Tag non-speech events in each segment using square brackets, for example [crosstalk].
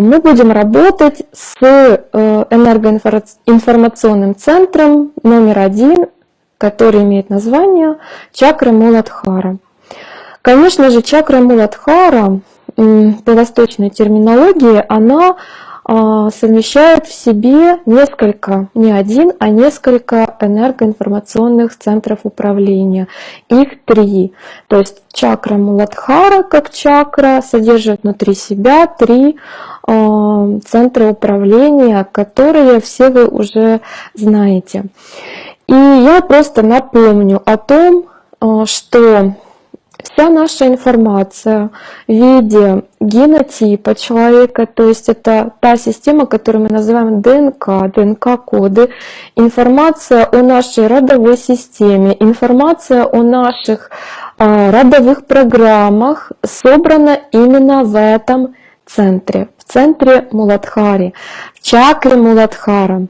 мы будем работать с э, энергоинформационным центром номер один, который имеет название чакра Муладхара. Конечно же, чакра Муладхара по восточной терминологии, она а, совмещает в себе несколько, не один, а несколько энергоинформационных центров управления. Их три. То есть чакра Муладхара как чакра содержит внутри себя три а, центра управления, которые все вы уже знаете. И я просто напомню о том, а, что Вся наша информация в виде генотипа человека, то есть это та система, которую мы называем ДНК, ДНК-коды, информация о нашей родовой системе, информация о наших а, родовых программах собрана именно в этом центре, в центре Муладхари, в чакре Муладхара.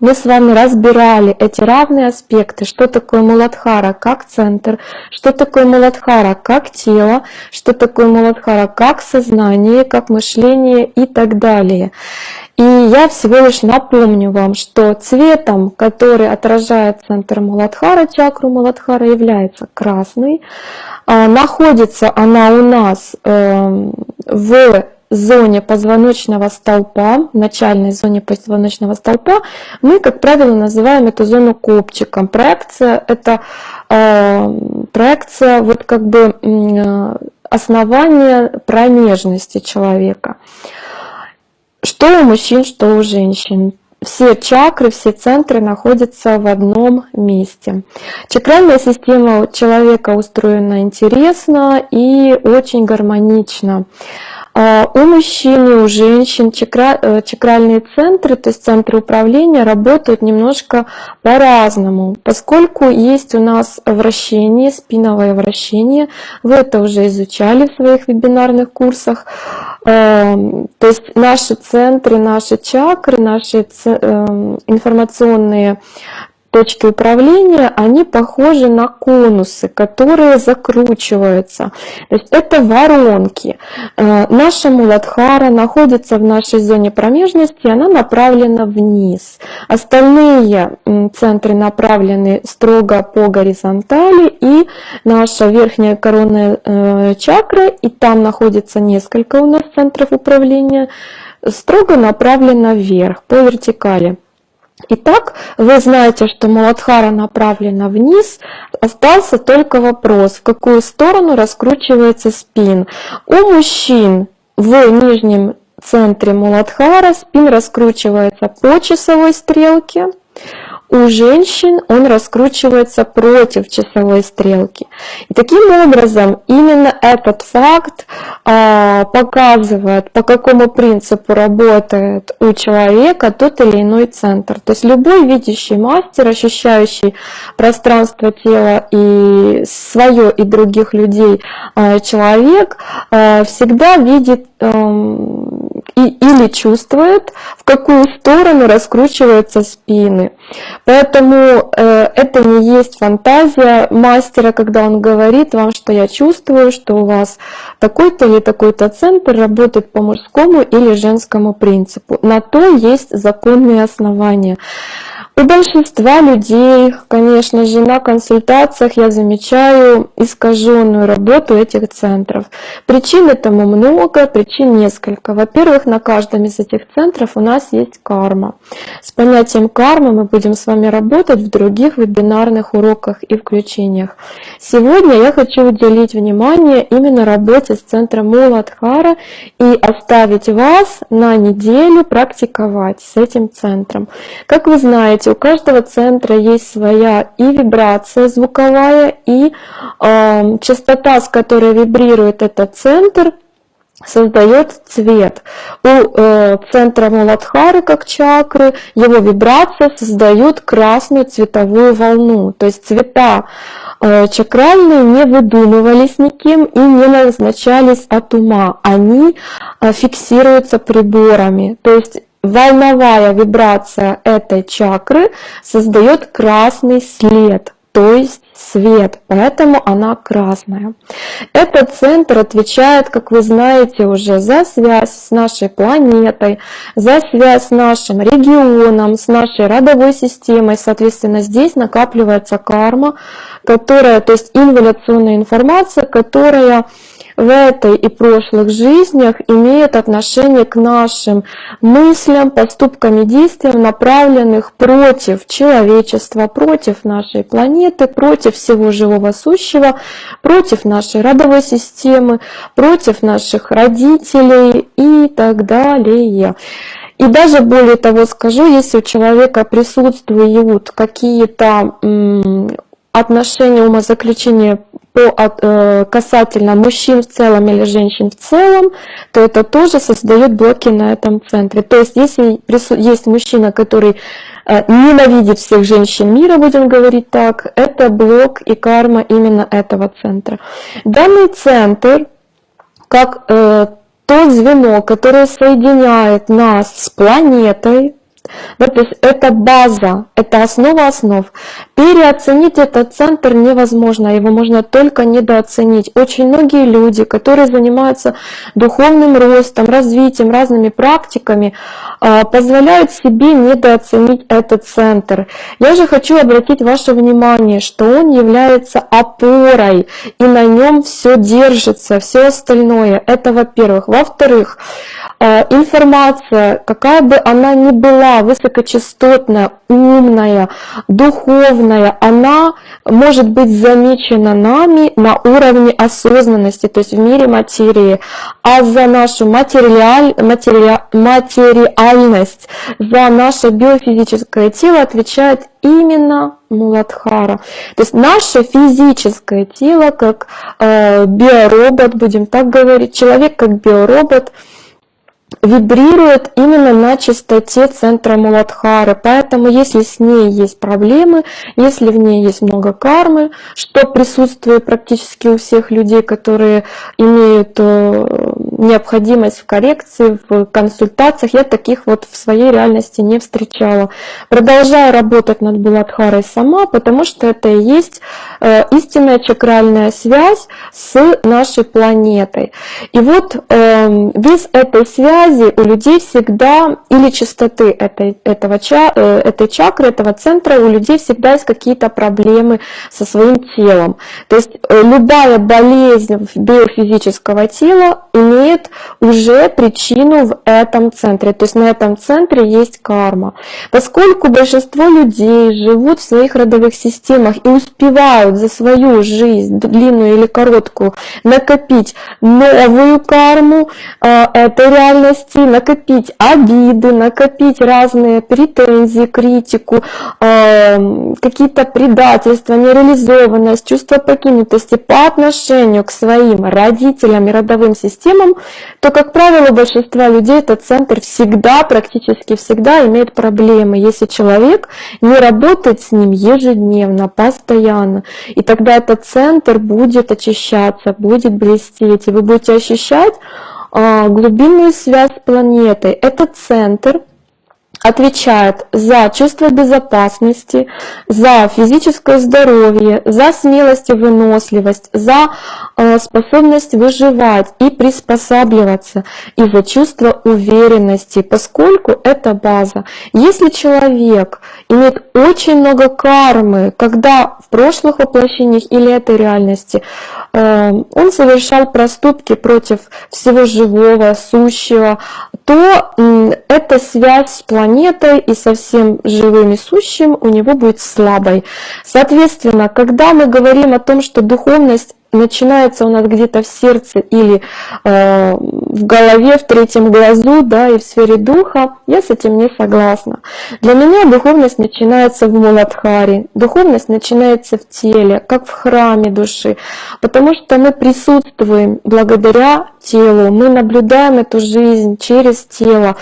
Мы с вами разбирали эти равные аспекты, что такое Муладхара как центр, что такое Муладхара как тело, что такое Муладхара как сознание, как мышление и так далее. И я всего лишь напомню вам, что цветом, который отражает центр Муладхара, чакру Муладхара, является красный. А, находится она у нас эм, в зоне позвоночного столпа, начальной зоне позвоночного столпа, мы, как правило, называем эту зону копчиком. Проекция – это э, проекция вот как бы э, основания промежности человека. Что у мужчин, что у женщин. Все чакры, все центры находятся в одном месте. Чакральная система человека устроена интересно и очень гармонично. А, у мужчин и у женщин чакра, э, чакральные центры, то есть центры управления, работают немножко по-разному, поскольку есть у нас вращение, спиновое вращение, вы это уже изучали в своих вебинарных курсах, а, то есть наши центры, наши чакры, наши эм, информационные точки управления, они похожи на конусы, которые закручиваются. То есть это воронки. Э, наша Муладхара находится в нашей зоне промежности, она направлена вниз. Остальные центры направлены строго по горизонтали, и наша верхняя коронная э, чакра, и там находится несколько у нас центров управления, строго направлена вверх, по вертикали. Итак, вы знаете, что Муладхара направлена вниз, остался только вопрос, в какую сторону раскручивается спин. У мужчин в нижнем центре Муладхара спин раскручивается по часовой стрелке, у женщин он раскручивается против часовой стрелки. И таким образом именно этот факт а, показывает, по какому принципу работает у человека тот или иной центр. То есть любой видящий мастер, ощущающий пространство тела и свое и других людей а, человек, а, всегда видит эм, и, или чувствует, в какую сторону раскручиваются спины. Поэтому э, это не есть фантазия мастера, когда он говорит вам, что я чувствую, что у вас такой-то или такой-то центр работает по мужскому или женскому принципу. На то есть законные основания. У большинства людей, конечно же, на консультациях я замечаю искаженную работу этих центров. Причин этому много, причин несколько. Во-первых, на каждом из этих центров у нас есть карма. С понятием кармы мы будем с вами работать в других вебинарных уроках и включениях. Сегодня я хочу уделить внимание именно работе с центром Муладхара и оставить вас на неделю практиковать с этим центром. Как вы знаете, у каждого центра есть своя и вибрация звуковая, и э, частота, с которой вибрирует этот центр, создает цвет. У э, центра Муладхары, как чакры, его вибрация создает красную цветовую волну. То есть цвета э, чакральные не выдумывались никем и не назначались от ума. Они э, фиксируются приборами. То есть волновая вибрация этой чакры создает красный след, то есть свет, поэтому она красная. Этот центр отвечает, как вы знаете уже, за связь с нашей планетой, за связь с нашим регионом, с нашей родовой системой. Соответственно, здесь накапливается карма, которая, то есть инволюционная информация, которая в этой и прошлых жизнях имеет отношение к нашим мыслям, поступкам и действиям, направленных против человечества, против нашей планеты, против всего живого сущего, против нашей родовой системы, против наших родителей и так далее. И даже более того скажу, если у человека присутствуют какие-то отношения умозаключения по, э, касательно мужчин в целом или женщин в целом, то это тоже создает блоки на этом центре. То есть если есть мужчина, который э, ненавидит всех женщин мира, будем говорить так, это блок и карма именно этого центра. Данный центр, как э, то звено, которое соединяет нас с планетой, да, то есть это база, это основа основ. Переоценить этот центр невозможно, его можно только недооценить. Очень многие люди, которые занимаются духовным ростом, развитием, разными практиками, позволяют себе недооценить этот центр. Я же хочу обратить ваше внимание, что он является опорой, и на нем все держится, все остальное. Это во-первых. Во-вторых, а, информация, какая бы она ни была, высокочастотная, умная, духовная, она может быть замечена нами на уровне осознанности, то есть в мире материи, а за нашу материаль, матери, материальность, за наше биофизическое тело отвечает именно Муладхара. То есть наше физическое тело, как э, биоробот, будем так говорить, человек как биоробот – вибрирует именно на частоте центра Муладхары. Поэтому если с ней есть проблемы, если в ней есть много кармы, что присутствует практически у всех людей, которые имеют э, необходимость в коррекции, в консультациях, я таких вот в своей реальности не встречала. Продолжаю работать над Буладхарой сама, потому что это и есть э, истинная чакральная связь с нашей планетой. И вот эм, без этой связи связи у людей всегда, или частоты этой, этого, э, этой чакры, этого центра, у людей всегда есть какие-то проблемы со своим телом. То есть э, любая болезнь биофизического тела имеет уже причину в этом центре. То есть на этом центре есть карма. Поскольку большинство людей живут в своих родовых системах и успевают за свою жизнь, длинную или короткую, накопить новую карму, э, это реальность расти, накопить обиды, накопить разные претензии, критику, э, какие-то предательства, нереализованность, чувство покинутости по отношению к своим родителям и родовым системам, то, как правило, у большинства людей этот центр всегда, практически всегда имеет проблемы, если человек не работает с ним ежедневно, постоянно. И тогда этот центр будет очищаться, будет блестеть, и вы будете ощущать глубинную связь с планетой. Это центр, отвечает за чувство безопасности, за физическое здоровье, за смелость и выносливость, за э, способность выживать и приспосабливаться, и за чувство уверенности, поскольку это база. Если человек имеет очень много кармы, когда в прошлых воплощениях или этой реальности э, он совершал проступки против всего живого, сущего, то эта связь с планетой и со всем живым и сущим у него будет слабой. Соответственно, когда мы говорим о том, что духовность начинается у нас где-то в сердце или э, в голове, в третьем глазу, да, и в сфере духа, я с этим не согласна. Для меня духовность начинается в Муладхаре, духовность начинается в теле, как в храме души, потому что мы присутствуем благодаря телу, мы наблюдаем эту жизнь через тело.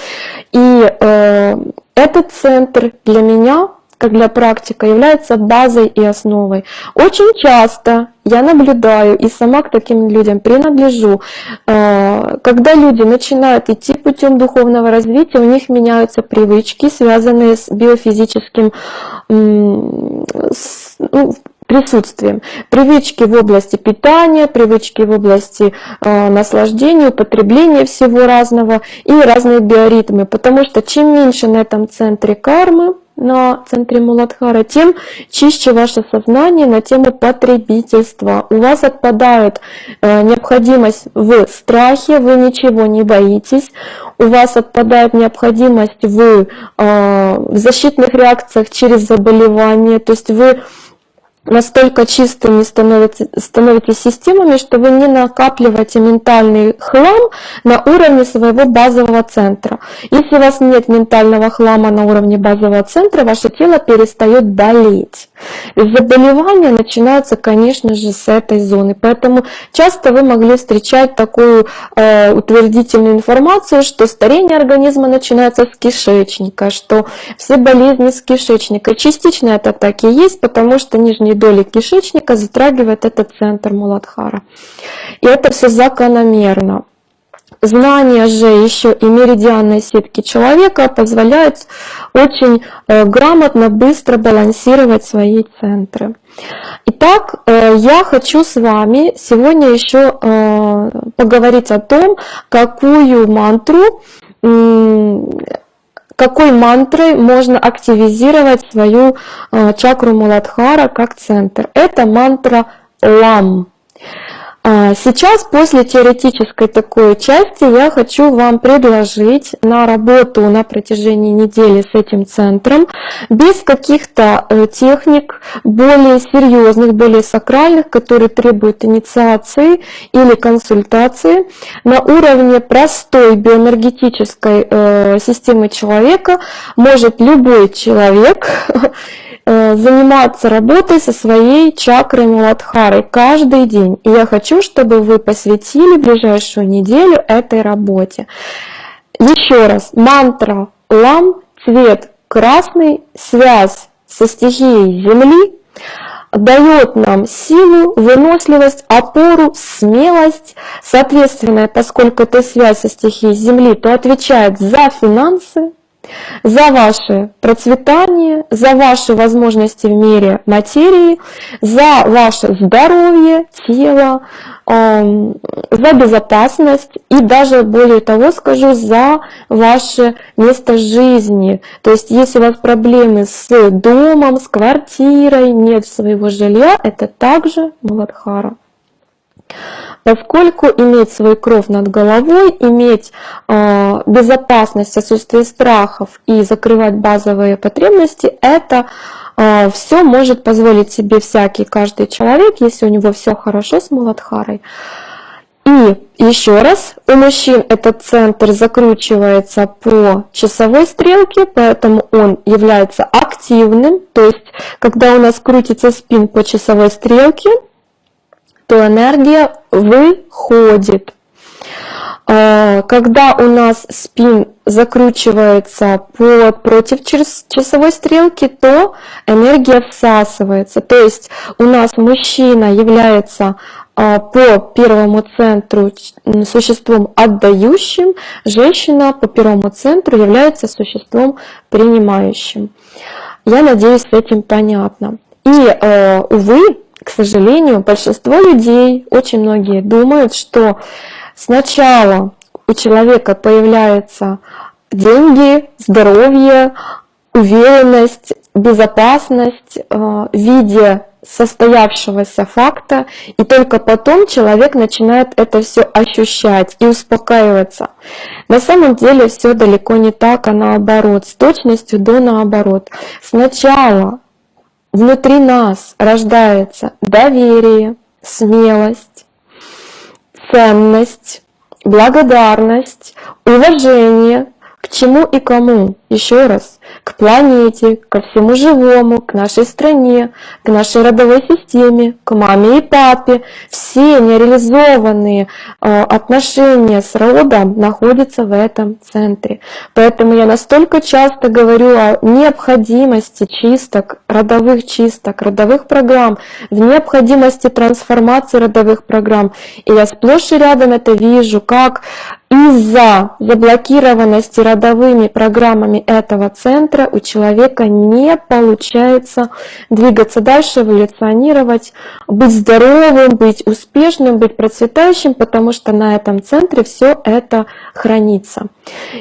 И э, этот центр для меня как для практика, является базой и основой. Очень часто я наблюдаю и сама к таким людям принадлежу, э, когда люди начинают идти путем духовного развития, у них меняются привычки, связанные с биофизическим, ну, присутствием. Привычки в области питания, привычки в области э, наслаждения, употребления всего разного и разные биоритмы. Потому что чем меньше на этом центре кармы, на центре Муладхара, тем чище ваше сознание на тему потребительства. У вас отпадает э, необходимость в страхе, вы ничего не боитесь. У вас отпадает необходимость в, э, в защитных реакциях через заболевание. То есть вы настолько чистыми становитесь, становитесь системами, что вы не накапливаете ментальный хлам на уровне своего базового центра. Если у вас нет ментального хлама на уровне базового центра, ваше тело перестает болеть. Заболевания начинаются, конечно же, с этой зоны. Поэтому часто вы могли встречать такую э, утвердительную информацию, что старение организма начинается с кишечника, что все болезни с кишечника. Частично это так и есть, потому что нижние доли кишечника затрагивает этот центр Муладхара. И это все закономерно. Знание же еще и меридианной сетки человека позволяет очень э, грамотно, быстро балансировать свои центры. Итак, э, я хочу с вами сегодня еще э, поговорить о том, какую мантру какой мантрой можно активизировать свою чакру Муладхара как центр. Это мантра Лам. А, сейчас, после теоретической такой части, я хочу вам предложить на работу на протяжении недели с этим центром, без каких-то э, техник более серьезных, более сакральных, которые требуют инициации или консультации, на уровне простой биоэнергетической э, системы человека. Может любой человек [laughs] заниматься работой со своей чакрой Муладхарой каждый день. И я хочу, чтобы вы посвятили ближайшую неделю этой работе. Еще раз, мантра лам, цвет красный, связь со стихией Земли, дает нам силу, выносливость, опору, смелость. Соответственно, поскольку это связь со стихией Земли, то отвечает за финансы, за ваше процветание, за ваши возможности в мире материи, за ваше здоровье тела, за безопасность и даже более того скажу, за ваше место жизни. То есть если у вас проблемы с домом, с квартирой, нет своего жилья, это также Маладхара поскольку иметь свой кров над головой, иметь э, безопасность, отсутствие страхов и закрывать базовые потребности, это э, все может позволить себе всякий каждый человек, если у него все хорошо с Муладхарой. И еще раз, у мужчин этот центр закручивается по часовой стрелке, поэтому он является активным. То есть, когда у нас крутится спин по часовой стрелке, то энергия выходит. А, когда у нас спин закручивается под, против часовой стрелки, то энергия всасывается. То есть у нас мужчина является а, по первому центру существом отдающим, женщина по первому центру является существом принимающим. Я надеюсь, с этим понятно. И, а, увы, к сожалению, большинство людей, очень многие думают, что сначала у человека появляются деньги, здоровье, уверенность, безопасность э, в виде состоявшегося факта, и только потом человек начинает это все ощущать и успокаиваться. На самом деле все далеко не так, а наоборот, с точностью до наоборот. Сначала внутри нас рождается доверие, смелость, ценность, благодарность, уважение к чему и кому. Еще раз, к планете, ко всему живому, к нашей стране, к нашей родовой системе, к маме и папе. Все нереализованные э, отношения с родом находятся в этом центре. Поэтому я настолько часто говорю о необходимости чисток родовых чисток, родовых программ, в необходимости трансформации родовых программ. И я сплошь и рядом это вижу, как из-за заблокированности родовыми программами этого центра у человека не получается двигаться дальше, эволюционировать, быть здоровым, быть успешным, быть процветающим, потому что на этом центре все это хранится.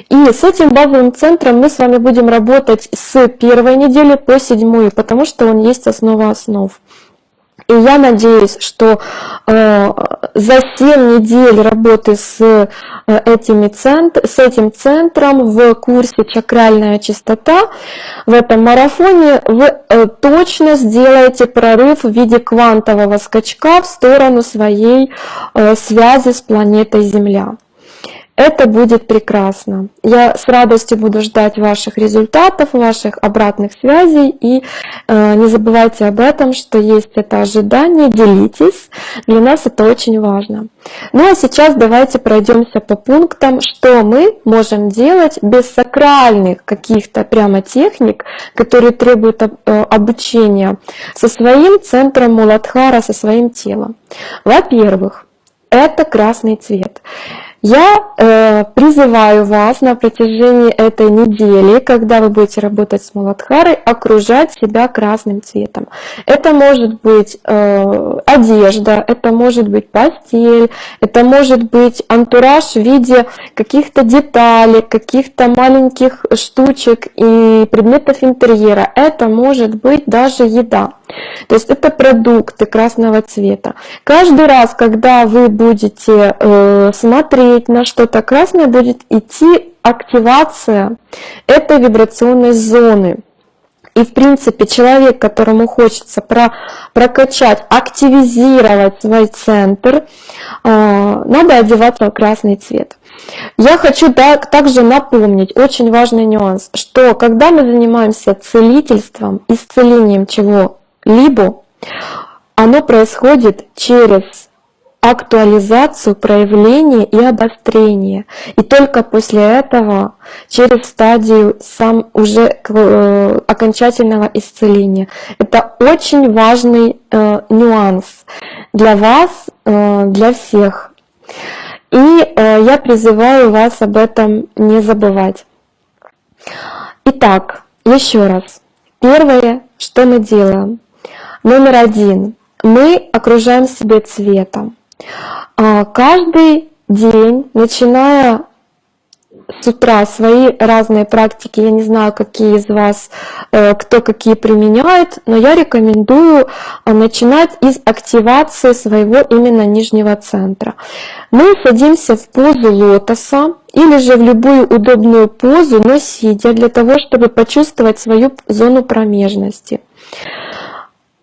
И с этим базовым центром мы с вами будем работать с первой недели по седьмую, потому что он есть основа основ. И я надеюсь, что э, за 7 недель работы с, э, этими центр, с этим центром в курсе «Чакральная чистота» в этом марафоне вы э, точно сделаете прорыв в виде квантового скачка в сторону своей э, связи с планетой Земля. Это будет прекрасно. Я с радостью буду ждать ваших результатов, ваших обратных связей. И э, не забывайте об этом, что есть это ожидание, делитесь. Для нас это очень важно. Ну а сейчас давайте пройдемся по пунктам, что мы можем делать без сакральных каких-то прямо техник, которые требуют э, обучения со своим центром Муладхара, со своим телом. Во-первых, это красный цвет. Я э, призываю вас на протяжении этой недели, когда вы будете работать с Муладхарой, окружать себя красным цветом. Это может быть э, одежда, это может быть постель, это может быть антураж в виде каких-то деталей, каких-то маленьких штучек и предметов интерьера. Это может быть даже еда. То есть это продукты красного цвета. Каждый раз, когда вы будете э, смотреть на что-то красное, будет идти активация этой вибрационной зоны. И в принципе человек, которому хочется про, прокачать, активизировать свой центр, э, надо одеваться в красный цвет. Я хочу так, также напомнить очень важный нюанс, что когда мы занимаемся целительством, исцелением чего либо оно происходит через актуализацию, проявление и обострение. И только после этого, через стадию сам уже э, окончательного исцеления. Это очень важный э, нюанс для вас, э, для всех. И я призываю вас об этом не забывать. Итак, еще раз. Первое, что мы делаем. Номер один. Мы окружаем себя цветом. А, каждый день, начиная с утра свои разные практики, я не знаю, какие из вас, э, кто какие применяет, но я рекомендую а, начинать из активации своего именно нижнего центра. Мы садимся в позу лотоса или же в любую удобную позу, но сидя, для того, чтобы почувствовать свою зону промежности.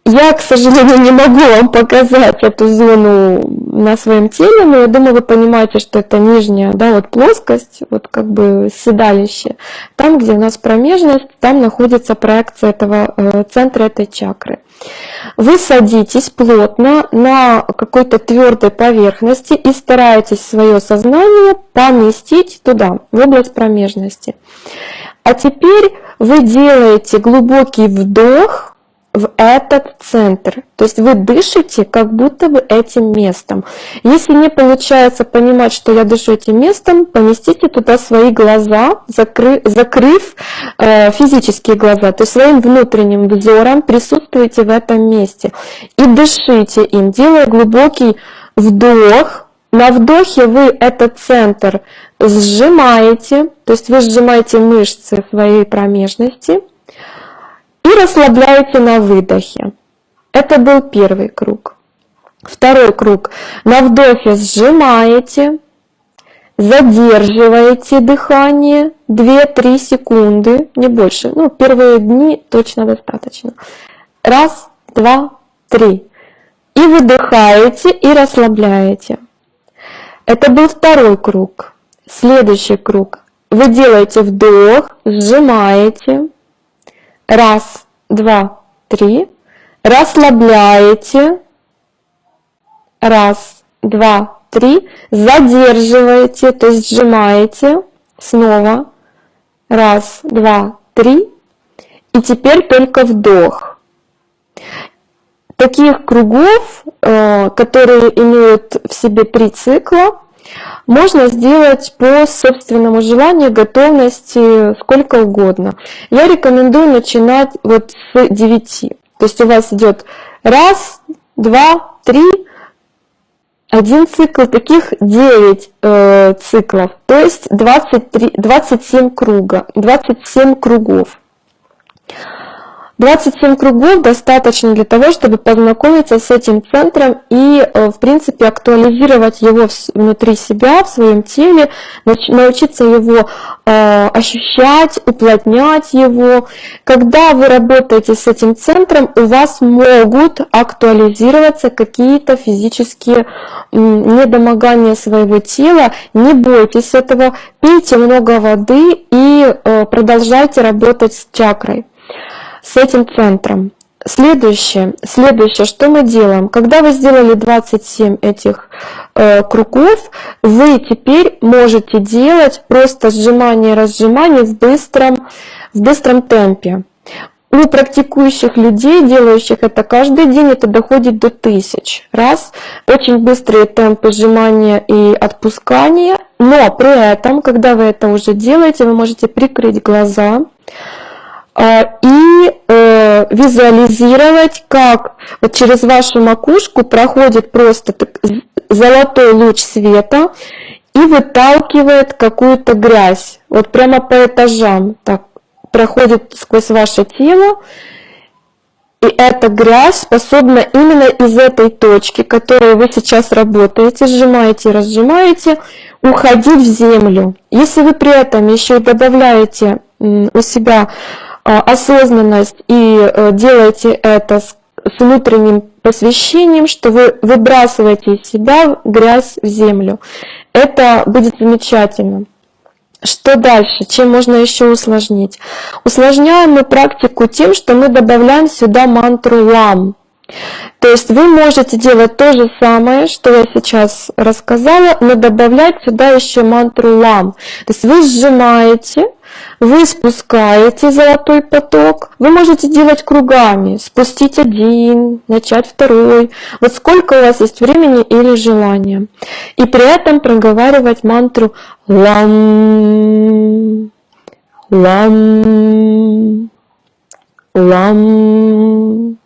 Я, к сожалению, не могу вам показать эту зону на своем теле, но я думаю, вы понимаете, что это нижняя да, вот плоскость, вот как бы седалище. Там, где у нас промежность, там находится проекция этого э, центра этой чакры. Вы садитесь плотно на какой-то твердой поверхности и стараетесь свое сознание поместить туда, в область промежности. А теперь вы делаете глубокий вдох, в этот центр. То есть вы дышите как будто бы этим местом. Если не получается понимать, что я дышу этим местом, поместите туда свои глаза, закры, закрыв э, физические глаза. То есть своим внутренним взором присутствуйте в этом месте. И дышите им, делая глубокий вдох. На вдохе вы этот центр сжимаете, то есть вы сжимаете мышцы своей промежности – и расслабляете на выдохе. Это был первый круг. Второй круг. На вдохе сжимаете, задерживаете дыхание 2-3 секунды, не больше. Ну, первые дни точно достаточно. Раз, два, три. И выдыхаете и расслабляете. Это был второй круг. Следующий круг. Вы делаете вдох, сжимаете, Раз, два, три. Расслабляете. Раз, два, три. Задерживаете, то есть сжимаете. Снова. Раз, два, три. И теперь только вдох. таких кругов, э, которые имеют в себе три цикла, можно сделать по собственному желанию, готовности, сколько угодно. Я рекомендую начинать вот с 9. То есть у вас идет раз, два, три, один цикл, таких 9 э, циклов, то есть 23, 27 круга, 27 кругов. 27 кругов достаточно для того, чтобы познакомиться с этим центром и, э, в принципе, актуализировать его внутри себя, в своем теле, научиться его э, ощущать, уплотнять его. Когда вы работаете с этим центром, у вас могут актуализироваться какие-то физические недомогания своего тела. Не бойтесь этого, пейте много воды и э, продолжайте работать с чакрой с этим центром. Следующее, следующее, что мы делаем? Когда вы сделали 27 этих э, кругов, вы теперь можете делать просто сжимание разжимание в быстром, в быстром темпе. У практикующих людей, делающих это каждый день, это доходит до тысяч раз. Очень быстрые темпы сжимания и отпускания, но при этом, когда вы это уже делаете, вы можете прикрыть глаза, и э, визуализировать, как вот через вашу макушку проходит просто золотой луч света и выталкивает какую-то грязь. Вот прямо по этажам так проходит сквозь ваше тело. И эта грязь способна именно из этой точки, которой вы сейчас работаете, сжимаете и разжимаете, уходить в землю. Если вы при этом еще и добавляете у себя осознанность и э, делаете это с внутренним посвящением, что вы выбрасываете из себя грязь в землю. Это будет замечательно. Что дальше? Чем можно еще усложнить? Усложняем мы практику тем, что мы добавляем сюда мантру лам. То есть вы можете делать то же самое, что я сейчас рассказала, но добавлять сюда еще мантру лам. То есть вы сжимаете, вы спускаете золотой поток, вы можете делать кругами, спустить один, начать второй, вот сколько у вас есть времени или желания. И при этом проговаривать мантру лам, лам, лам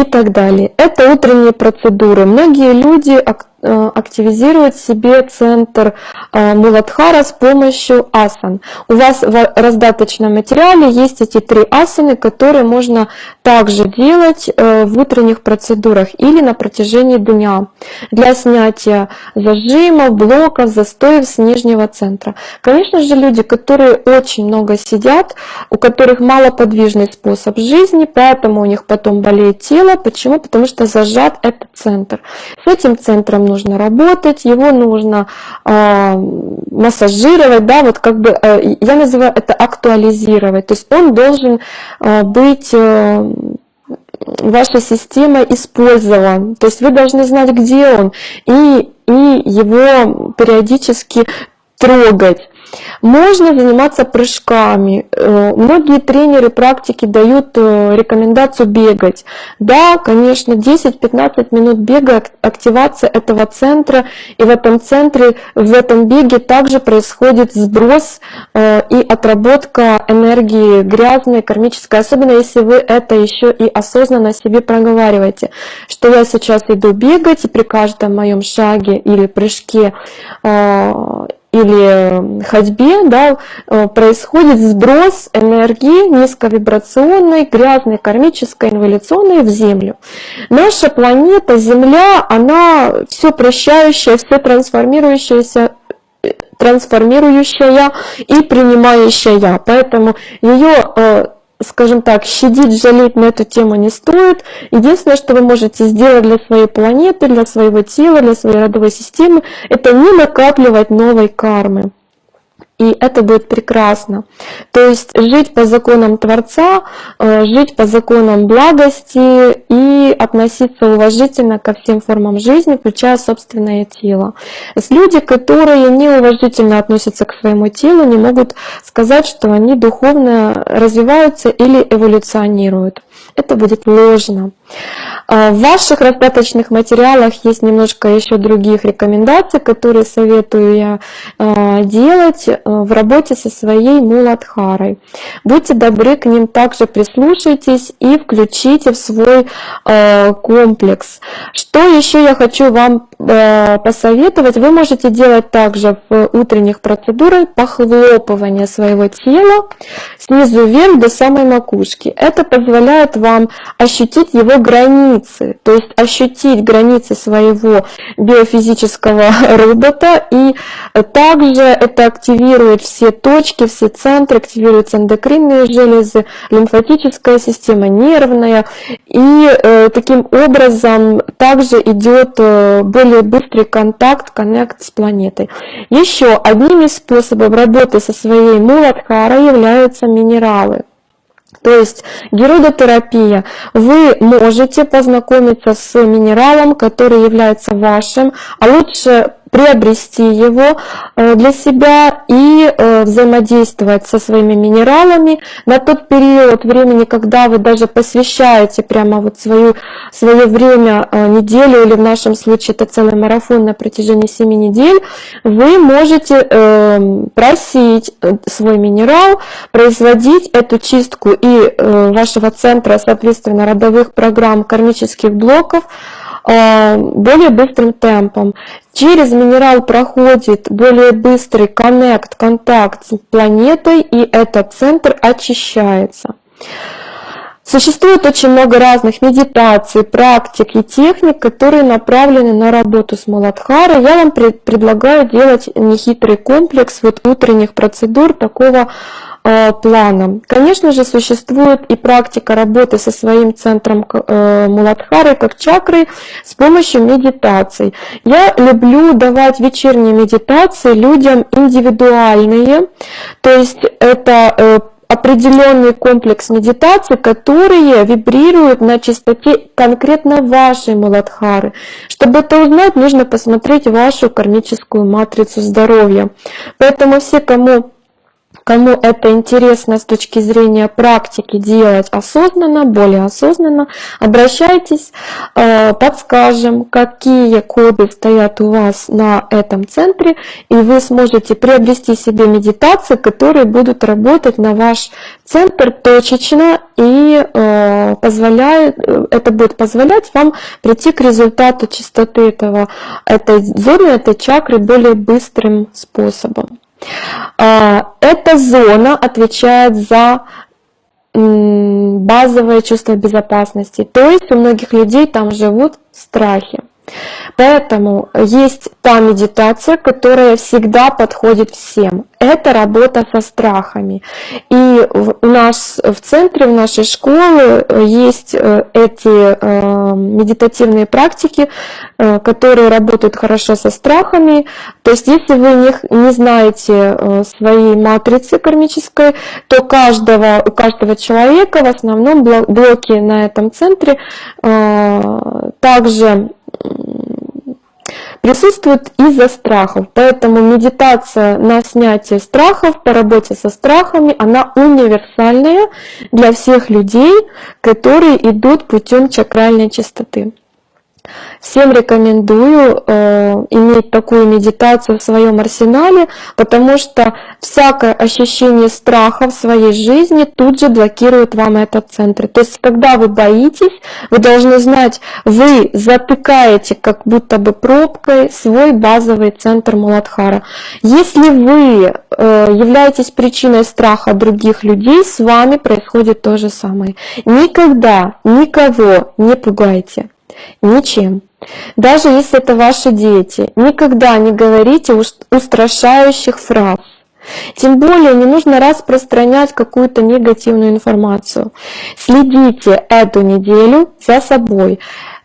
и так далее. Это утренние процедуры. Многие люди активизировать себе центр э, Муладхара с помощью асан. У вас в раздаточном материале есть эти три асаны, которые можно также делать э, в утренних процедурах или на протяжении дня для снятия зажимов, блоков, застоев с нижнего центра. Конечно же, люди, которые очень много сидят, у которых малоподвижный способ жизни, поэтому у них потом болеет тело. Почему? Потому что зажат этот центр. С этим центром нужно работать, его нужно э, массажировать, да, вот как бы, э, я называю это актуализировать, то есть он должен э, быть э, ваша система использован. То есть вы должны знать, где он, и, и его периодически трогать. Можно заниматься прыжками. Э, многие тренеры практики дают э, рекомендацию бегать. Да, конечно, 10-15 минут бега, активация этого центра. И в этом центре, в этом беге также происходит сброс э, и отработка энергии грязной, кармической. Особенно если вы это еще и осознанно себе проговариваете, что я сейчас иду бегать, и при каждом моем шаге или прыжке или ходьбе да, э, происходит сброс энергии низковибрационной, грязной, кармической, инволюционной в Землю. Наша планета Земля, она все прощающая, все трансформирующаяся трансформирующая и принимающая. Поэтому ее э, скажем так, щадить, жалеть на эту тему не стоит. Единственное, что вы можете сделать для своей планеты, для своего тела, для своей родовой системы, это не накапливать новой кармы и это будет прекрасно. То есть жить по законам Творца, э, жить по законам благости и относиться уважительно ко всем формам жизни, включая собственное тело. Люди, которые неуважительно относятся к своему телу, не могут сказать, что они духовно развиваются или эволюционируют. Это будет ложно. В ваших раздаточных материалах есть немножко еще других рекомендаций, которые советую я делать в работе со своей муладхарой. Будьте добры к ним также прислушайтесь и включите в свой комплекс. Что еще я хочу вам посоветовать? Вы можете делать также в утренних процедурах похлопывание своего тела снизу вверх до самой макушки. Это позволяет вам ощутить его границы, то есть ощутить границы своего биофизического [laughs] робота, и также это активирует все точки, все центры, активируются эндокринные железы, лимфатическая система, нервная, и э, таким образом также идет э, более быстрый контакт, коннект с планетой. Еще одним из способов работы со своей муладхарой являются минералы. То есть герудотерапия. Вы можете познакомиться с минералом, который является вашим, а лучше приобрести его э, для себя и э, взаимодействовать со своими минералами на тот период времени, когда вы даже посвящаете прямо вот свою, свое время, э, неделю или в нашем случае это целый марафон на протяжении 7 недель, вы можете просить свой минерал, производить эту чистку и вашего центра, соответственно, родовых программ кармических блоков, более быстрым темпом. Через минерал проходит более быстрый коннект, контакт с планетой, и этот центр очищается. Существует очень много разных медитаций, практик и техник, которые направлены на работу с Маладхарой. Я вам предлагаю делать нехитрый комплекс вот утренних процедур такого Э, планом. Конечно же, существует и практика работы со своим центром э, Муладхары, как чакрой, с помощью медитаций. Я люблю давать вечерние медитации людям индивидуальные, то есть это э, определенный комплекс медитаций, которые вибрируют на частоте конкретно вашей Муладхары. Чтобы это узнать, нужно посмотреть вашу кармическую матрицу здоровья. Поэтому все, кому Кому это интересно с точки зрения практики делать осознанно, более осознанно, обращайтесь, э, подскажем, какие коды стоят у вас на этом центре, и вы сможете приобрести себе медитации, которые будут работать на ваш центр точечно и э, позволяет, э, это будет позволять вам прийти к результату чистоты этого, этой зоны, этой чакры более быстрым способом. А, эта зона отвечает за базовое чувство безопасности. То есть у многих людей там живут страхи. Поэтому есть та медитация, которая всегда подходит всем. Это работа со страхами. И у нас в центре, в нашей школе есть э, эти э, медитативные практики, э, которые работают хорошо со страхами. То есть если вы не, не знаете своей матрицы кармической, то каждого, у каждого человека в основном блоки на этом центре также присутствует из-за страхов. Поэтому медитация на снятие страхов, по работе со страхами, она универсальная для всех людей, которые идут путем чакральной чистоты. Всем рекомендую э, иметь такую медитацию в своем арсенале, потому что всякое ощущение страха в своей жизни тут же блокирует вам этот центр. То есть, когда вы боитесь, вы должны знать, вы затыкаете как будто бы пробкой свой базовый центр Муладхара. Если вы э, являетесь причиной страха других людей, с вами происходит то же самое. Никогда никого не пугайте ничем. Даже если это ваши дети, никогда не говорите устрашающих фраз. Тем более не нужно распространять какую-то негативную информацию. Следите эту неделю за собой.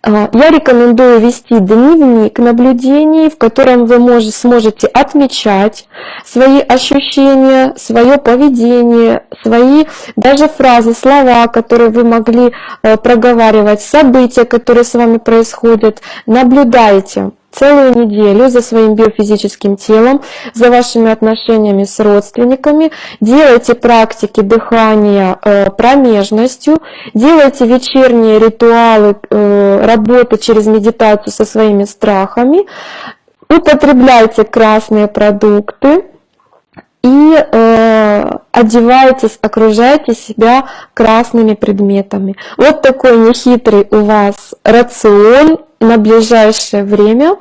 А, я рекомендую вести дневник наблюдений, в котором вы можете, сможете отмечать свои ощущения, свое поведение, свои даже фразы, слова, которые вы могли э, проговаривать, события, которые с вами происходят. Наблюдайте целую неделю за своим биофизическим телом, за вашими отношениями с родственниками, делайте практики дыхания э, промежностью, делайте вечерние ритуалы э, работы через медитацию со своими страхами, употребляйте красные продукты, и э, одевайтесь, окружайте себя красными предметами. Вот такой нехитрый у вас рацион на ближайшее время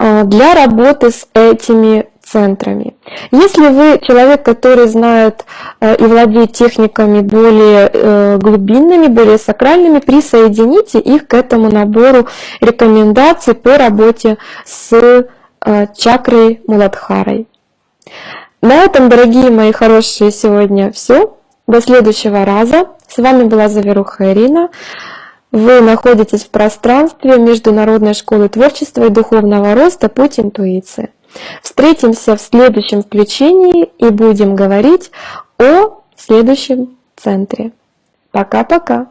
э, для работы с этими центрами. Если вы человек, который знает э, и владеет техниками более э, глубинными, более сакральными, присоедините их к этому набору рекомендаций по работе с чакрой Муладхарой. На этом, дорогие мои хорошие, сегодня все. До следующего раза. С вами была Заверуха Ирина. Вы находитесь в пространстве Международной школы творчества и духовного роста «Путь интуиции». Встретимся в следующем включении и будем говорить о следующем центре. Пока-пока!